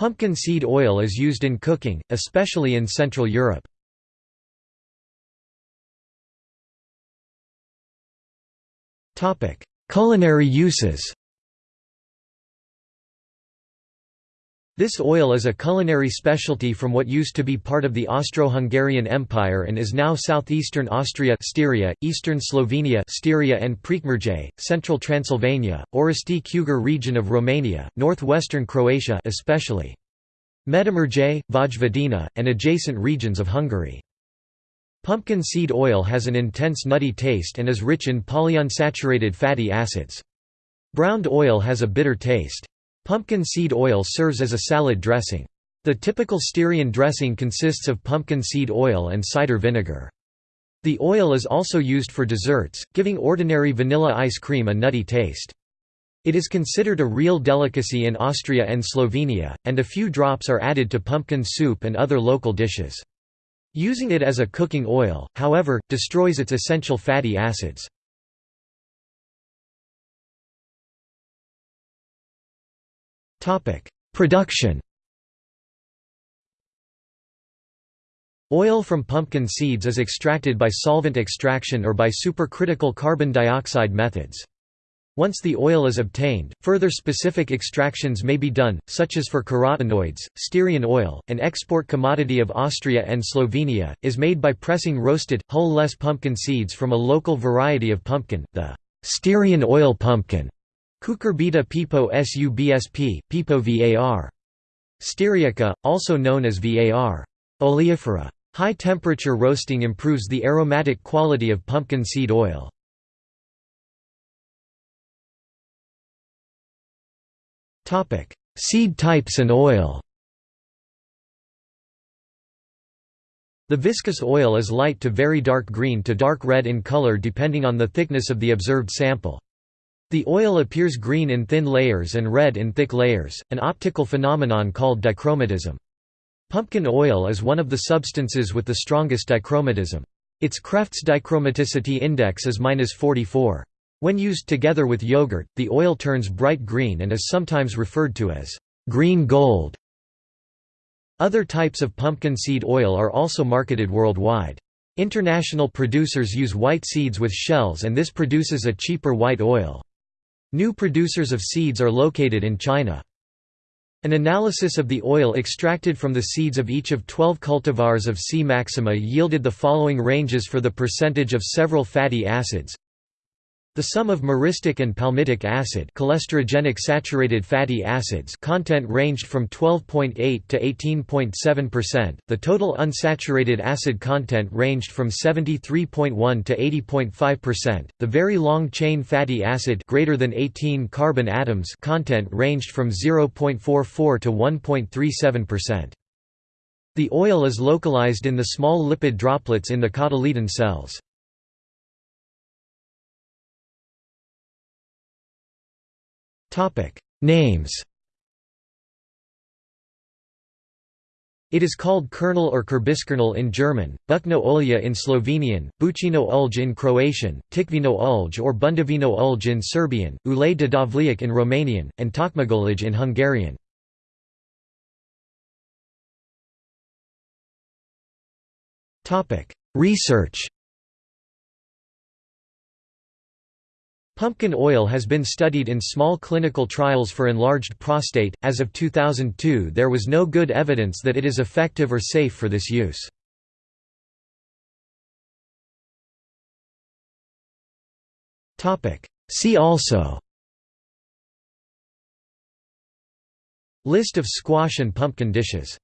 Pumpkin seed oil is used in cooking, especially in Central Europe. Culinary uses This oil is a culinary specialty from what used to be part of the Austro-Hungarian Empire and is now southeastern Austria Styria, eastern Slovenia Styria and Prekmurje, central Transylvania, Orăștie Cugir region of Romania, northwestern Croatia especially Medimurje, Vojvodina, and adjacent regions of Hungary. Pumpkin seed oil has an intense nutty taste and is rich in polyunsaturated fatty acids. Browned oil has a bitter taste. Pumpkin seed oil serves as a salad dressing. The typical Styrian dressing consists of pumpkin seed oil and cider vinegar. The oil is also used for desserts, giving ordinary vanilla ice cream a nutty taste. It is considered a real delicacy in Austria and Slovenia, and a few drops are added to pumpkin soup and other local dishes. Using it as a cooking oil, however, destroys its essential fatty acids. Production Oil from pumpkin seeds is extracted by solvent extraction or by supercritical carbon dioxide methods. Once the oil is obtained, further specific extractions may be done, such as for carotenoids. Styrian oil, an export commodity of Austria and Slovenia, is made by pressing roasted, hull-less pumpkin seeds from a local variety of pumpkin, the Styrian oil pumpkin. Cucurbita pepo subsp, pepo var. Styriaca, also known as var. oleifera. High-temperature roasting improves the aromatic quality of pumpkin seed oil. Seed types and oil The viscous oil is light to very dark green to dark red in color depending on the thickness of the observed sample. The oil appears green in thin layers and red in thick layers, an optical phenomenon called dichromatism. Pumpkin oil is one of the substances with the strongest dichromatism. Its Kreft's dichromaticity index is -44. When used together with yogurt, the oil turns bright green and is sometimes referred to as green gold. Other types of pumpkin seed oil are also marketed worldwide. International producers use white seeds with shells and this produces a cheaper white oil. New producers of seeds are located in China. An analysis of the oil extracted from the seeds of each of 12 cultivars of C. maxima yielded the following ranges for the percentage of several fatty acids the sum of myristic and palmitic acid cholesterogenic saturated fatty acids content ranged from 12.8 to 18.7%. The total unsaturated acid content ranged from 73.1 to 80.5%. The very long chain fatty acid greater than 18 carbon atoms content ranged from 0.44 to 1.37%. The oil is localized in the small lipid droplets in the cotyledon cells. Names It is called kernel or Kürbiskernöl in German, Bučno olje in Slovenian, Bučino ulj in Croatian, Tikvino ulj or Bundavino ulj in Serbian, Ulei de dovleac in Romanian, and Tökmagolaj in Hungarian. Research Pumpkin oil has been studied in small clinical trials for enlarged prostate. As of 2002, there was no good evidence that it is effective or safe for this use. Topic: See also List of squash and pumpkin dishes